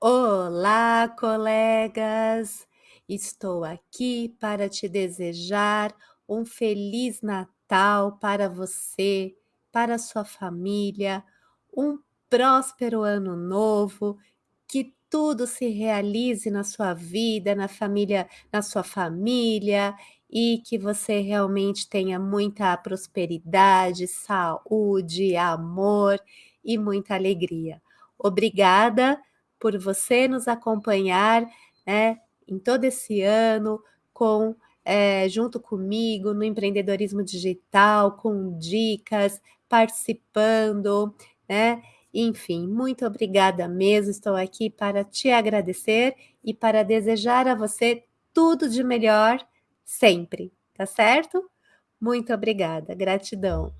Olá, colegas! Estou aqui para te desejar um feliz Natal para você, para sua família, um próspero ano novo, que tudo se realize na sua vida, na família na sua família e que você realmente tenha muita prosperidade, saúde, amor e muita alegria. Obrigada por você nos acompanhar, né, em todo esse ano com eh, junto comigo no empreendedorismo digital, com dicas, participando, né, enfim, muito obrigada mesmo, estou aqui para te agradecer e para desejar a você tudo de melhor sempre, tá certo? Muito obrigada, gratidão.